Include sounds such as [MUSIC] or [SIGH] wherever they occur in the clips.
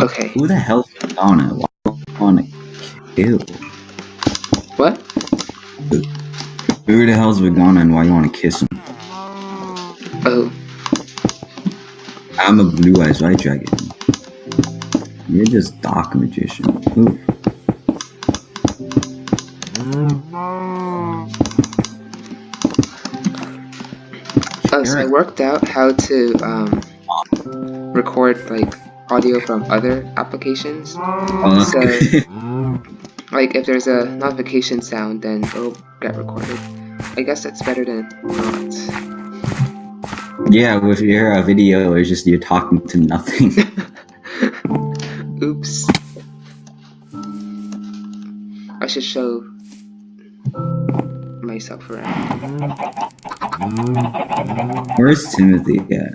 Okay. Who the hell's Madonna? Why do I want to kill? What? Who the hell's Vagana and why you want to kiss him? Oh. I'm a blue eyes white dragon. You're just dark magician. Ooh. Oh, so I worked out how to um, record like audio from other applications. That's So- Like if there's a notification sound, then it'll get recorded. I guess that's better than not. yeah, with your uh, video, it's just you talking to nothing. [LAUGHS] Oops. I should show myself around. Where's Timothy at?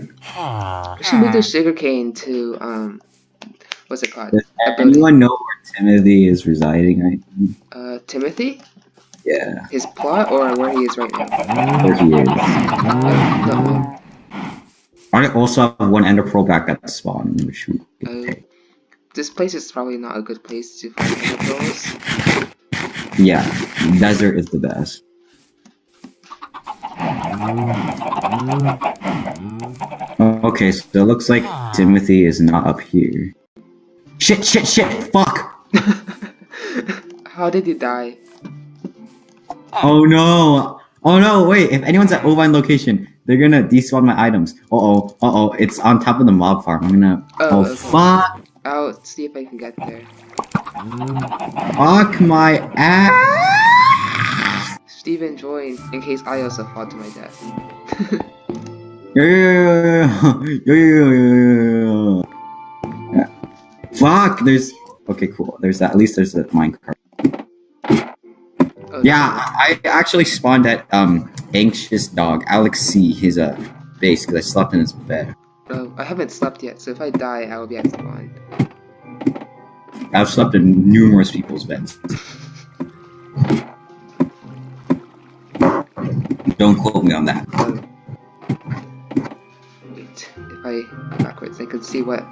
I should move the sugarcane to um, what's it called? Does A building. anyone know where Timothy is residing right now? Uh, Timothy? Yeah, His plot or where he is right now? where he is. I don't. I also have one ender pearl back at the spawn, which we could Uh, this place is probably not a good place to find ender pearls. Yeah, desert is the best. Oh, Okay, so it looks like Timothy is not up here. Shit, shit, shit, fuck! [LAUGHS] How did you die? Oh no! Oh no, wait, if anyone's at Ovine location, they're gonna despawn my items. Uh oh, uh oh, it's on top of the mob farm. I'm gonna. Oh, Oh, okay. fuck! I'll see if I can get there. Fuck my ass! Steven, join in case I also fall to my death. [LAUGHS] yeah, yeah, yeah, yeah, Fuck, there's... Okay, cool. There's. At least there's a minecart. Yeah, I actually spawned that um anxious dog, Alex C, He's uh base, because I slept in his bed. Bro, I haven't slept yet, so if I die, I will be at of. I've slept in numerous people's beds. Don't quote me on that. Wait, if I backwards, I can see what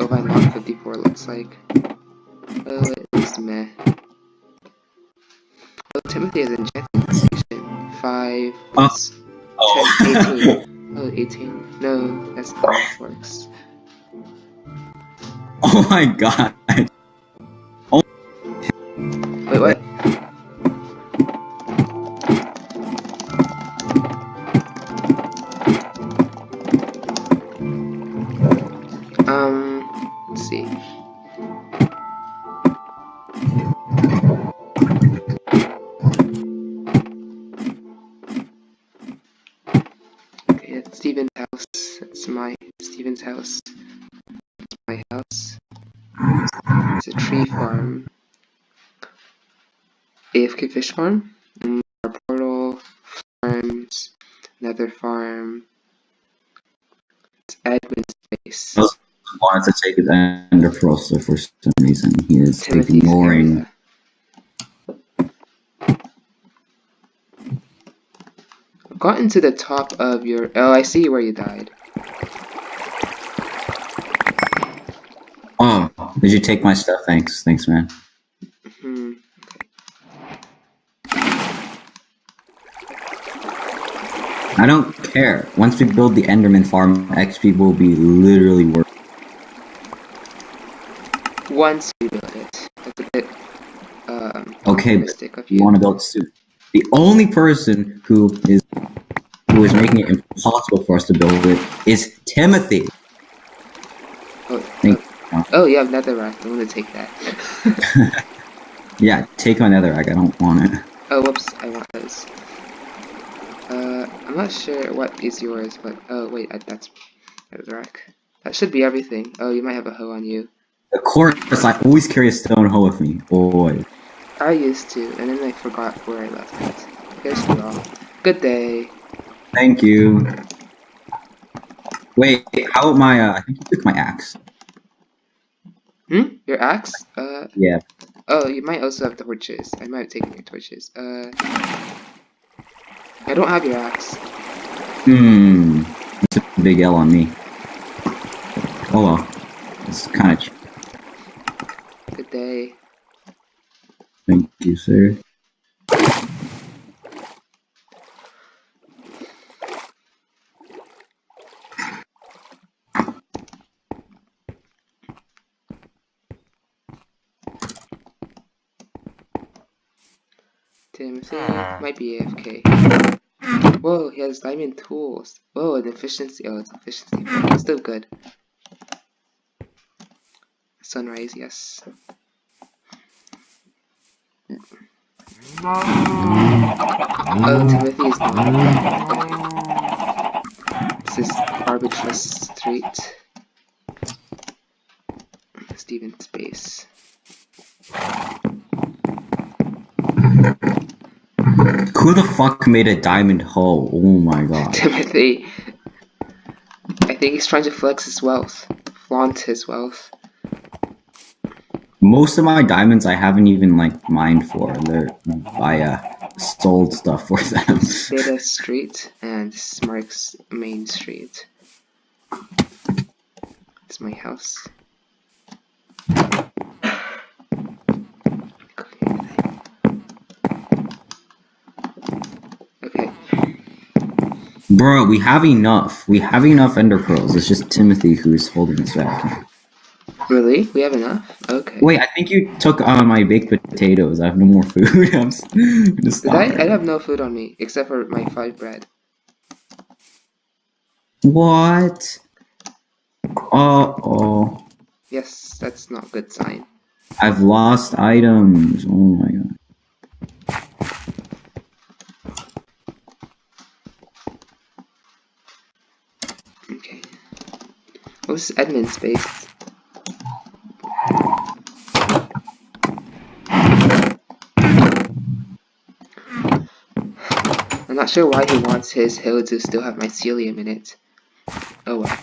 Ovine Log 54 looks like. Oh, it's meh. Oh, Timothy is enchanting station. 5 Oh. plus Oh. 10, 18. Oh, 18. No, that's not how it works. [LAUGHS] oh my god. My Steven's house. That's my house. It's a tree farm. AFK fish farm. Our portal farms. Another farm. It's admin space. Wanted to take his pearl, so for some reason he is Timothy's ignoring. area. I've gotten to the top of your. Oh, I see where you died. Oh, did you take my stuff? Thanks, thanks, man. Hmm. I don't care. Once we build the Enderman farm, XP will be literally worth. Once we build it, that's a bit um, Okay, but You you. want to build soon. The only person who is who is making it impossible for us to build it is Timothy. Oh, you have netherrack. I'm gonna take that. [LAUGHS] Yeah, take my netherrack. I don't want it. oh, whoops! I want those. Uh, I'm not sure what is yours, but oh wait, I, that's netherrack. That should be everything. Oh, you might have a hoe on you. Of course, I always carry a stone hoe with me. Boy. I used to, and then I forgot where I left it. Here's you all. Good day. Thank you. Wait, how about my? Uh, I think you took my axe. Hmm? Your axe? Uh, Yeah. oh, you might also have the torches. I might have taken your torches. Uh, I don't have your axe. Hmm. It's a big L on me. Oh well. It's kind of. Good day. Thank you, sir. Timothy hmm. might be AFK. Whoa, he has diamond tools. Whoa, and efficiency. Oh, it's efficiency. It's still good. Sunrise, yes. Oh, Timothy is gone. This is Arbitrous Street. Steven Space. Who the fuck made a diamond hoe? Oh my god. Timothy. I think he's trying to flex his wealth. Flaunt his wealth. Most of my diamonds I haven't even like mined for. They're I uh, sold stuff for them. [LAUGHS] Beta Street and this marks Main Street. It's my house. Okay, Bro, we have enough. We have enough ender pearls. It's just Timothy who's holding us back. really? We have enough? Okay. Wait, I think you took uh, my baked potatoes. I have no more food. [LAUGHS] I'm s- I'm just Did I? I have no food on me except for my five bread. What? Uh oh. Yes, that's not a good sign. I've lost items. Oh my god. What's admin space? I'm not sure why he wants his hill to still have mycelium in it. Oh well.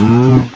Hmm.